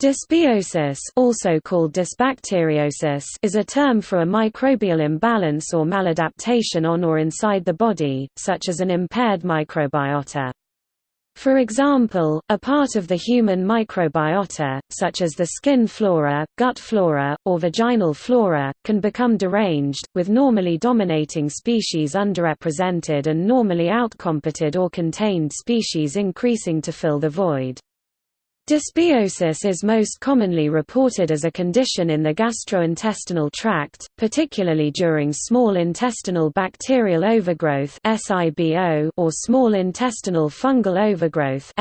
Dysbiosis also called dysbacteriosis is a term for a microbial imbalance or maladaptation on or inside the body, such as an impaired microbiota. For example, a part of the human microbiota, such as the skin flora, gut flora, or vaginal flora, can become deranged, with normally dominating species underrepresented and normally outcompeted or contained species increasing to fill the void. Dysbiosis is most commonly reported as a condition in the gastrointestinal tract, particularly during small intestinal bacterial overgrowth or small intestinal fungal overgrowth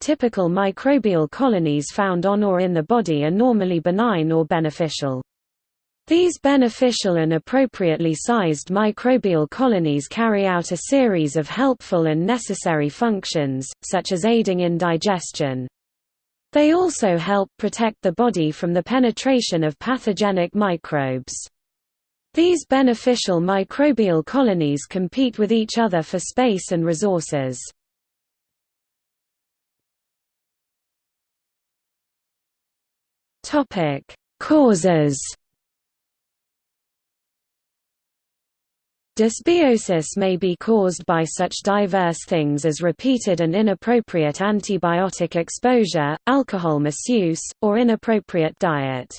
.Typical microbial colonies found on or in the body are normally benign or beneficial. These beneficial and appropriately sized microbial colonies carry out a series of helpful and necessary functions, such as aiding in digestion. They also help protect the body from the penetration of pathogenic microbes. These beneficial microbial colonies compete with each other for space and resources. Causes Dysbiosis may be caused by such diverse things as repeated and inappropriate antibiotic exposure, alcohol misuse, or inappropriate diet.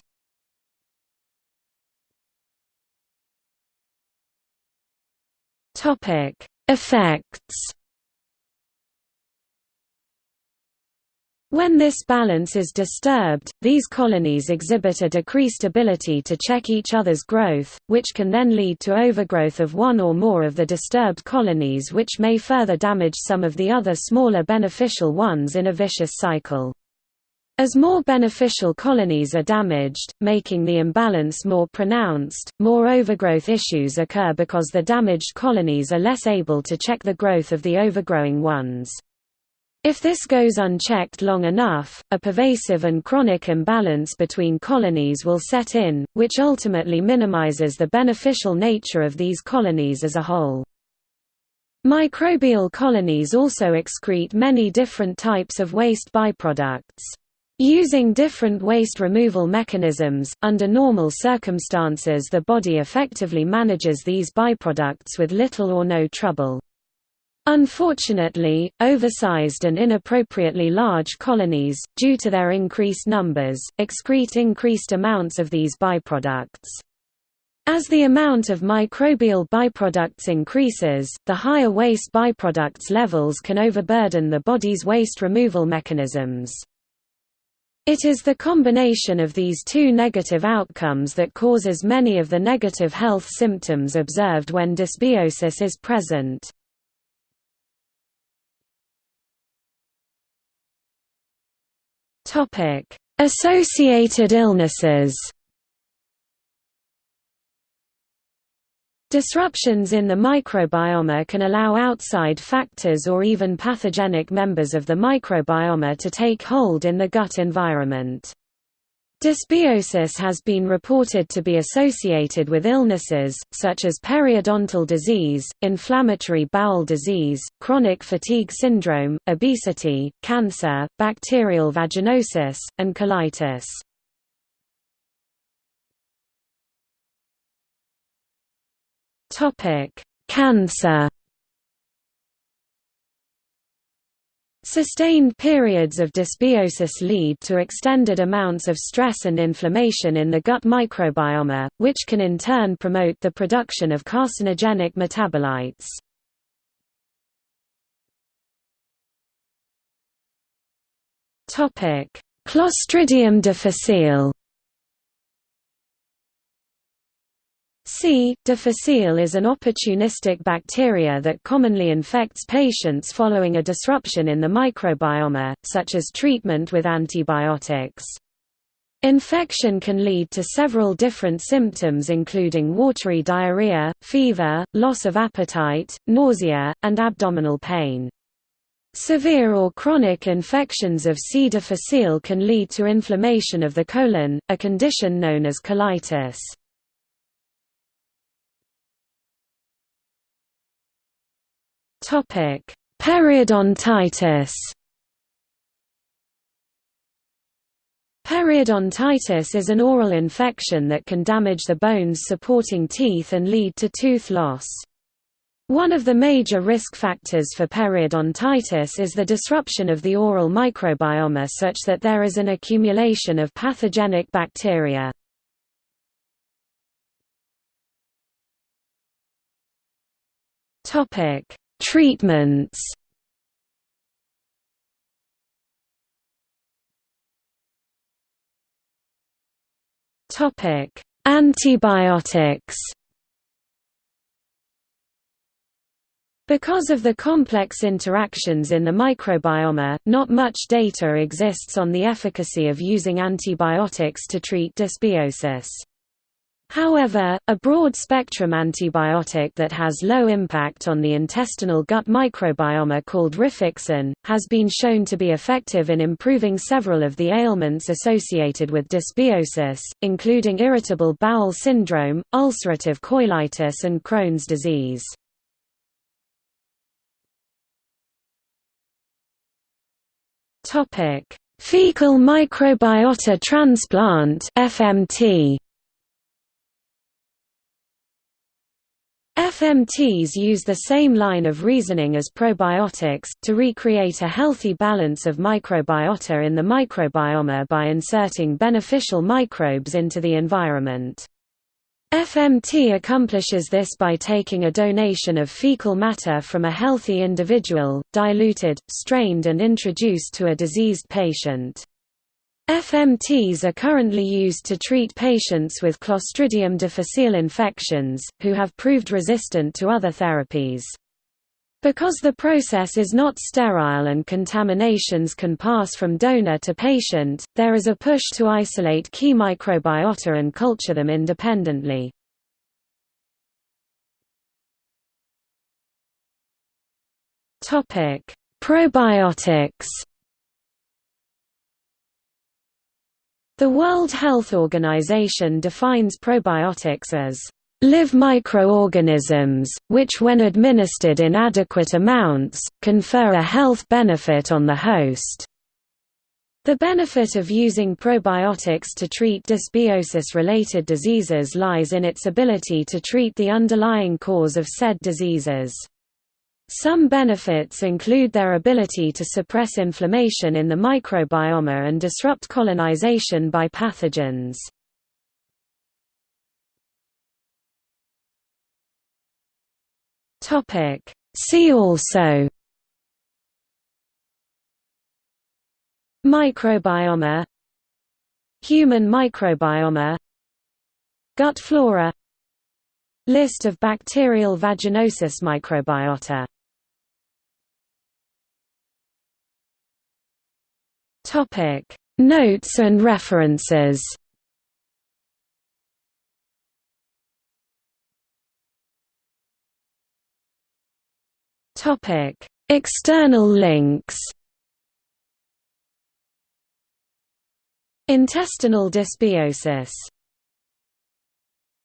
Effects When this balance is disturbed, these colonies exhibit a decreased ability to check each other's growth, which can then lead to overgrowth of one or more of the disturbed colonies which may further damage some of the other smaller beneficial ones in a vicious cycle. As more beneficial colonies are damaged, making the imbalance more pronounced, more overgrowth issues occur because the damaged colonies are less able to check the growth of the overgrowing ones. If this goes unchecked long enough, a pervasive and chronic imbalance between colonies will set in, which ultimately minimizes the beneficial nature of these colonies as a whole. Microbial colonies also excrete many different types of waste byproducts. Using different waste removal mechanisms, under normal circumstances the body effectively manages these byproducts with little or no trouble. Unfortunately, oversized and inappropriately large colonies, due to their increased numbers, excrete increased amounts of these byproducts. As the amount of microbial byproducts increases, the higher waste byproducts levels can overburden the body's waste removal mechanisms. It is the combination of these two negative outcomes that causes many of the negative health symptoms observed when dysbiosis is present. Associated illnesses. Disruptions in the microbiome can allow outside factors or even pathogenic members of the microbiome to take hold in the gut environment. Dysbiosis has been reported to be associated with illnesses, such as periodontal disease, inflammatory bowel disease, chronic fatigue syndrome, obesity, cancer, bacterial vaginosis, and colitis. Cancer Sustained periods of dysbiosis lead to extended amounts of stress and inflammation in the gut microbiome, which can in turn promote the production of carcinogenic metabolites. Clostridium difficile C. difficile is an opportunistic bacteria that commonly infects patients following a disruption in the microbiome, such as treatment with antibiotics. Infection can lead to several different symptoms including watery diarrhea, fever, loss of appetite, nausea, and abdominal pain. Severe or chronic infections of C. difficile can lead to inflammation of the colon, a condition known as colitis. Topic: Periodontitis. Periodontitis is an oral infection that can damage the bones supporting teeth and lead to tooth loss. One of the major risk factors for periodontitis is the disruption of the oral microbiome such that there is an accumulation of pathogenic bacteria. Treatments Antibiotics. Because of the complex interactions in the microbiome, not much data exists on the efficacy of using antibiotics to treat dysbiosis. However, a broad-spectrum antibiotic that has low impact on the intestinal gut microbiome called rifaximin, has been shown to be effective in improving several of the ailments associated with dysbiosis, including irritable bowel syndrome, ulcerative colitis and Crohn's disease. Fecal microbiota transplant FMT FMTs use the same line of reasoning as probiotics, to recreate a healthy balance of microbiota in the microbiome by inserting beneficial microbes into the environment. FMT accomplishes this by taking a donation of fecal matter from a healthy individual, diluted, strained and introduced to a diseased patient. FMTs are currently used to treat patients with Clostridium difficile infections, who have proved resistant to other therapies. Because the process is not sterile and contaminations can pass from donor to patient, there is a push to isolate key microbiota and culture them independently. Probiotics The World Health Organization defines probiotics as live microorganisms, which when administered in adequate amounts, confer a health benefit on the host. The benefit of using probiotics to treat dysbiosis-related diseases lies in its ability to treat the underlying cause of said diseases. Some benefits include their ability to suppress inflammation in the microbiome and disrupt colonization by pathogens. See also Microbiome Human microbiome Gut flora List of bacterial vaginosis microbiota Topic Notes and references. Topic External links. Intestinal dysbiosis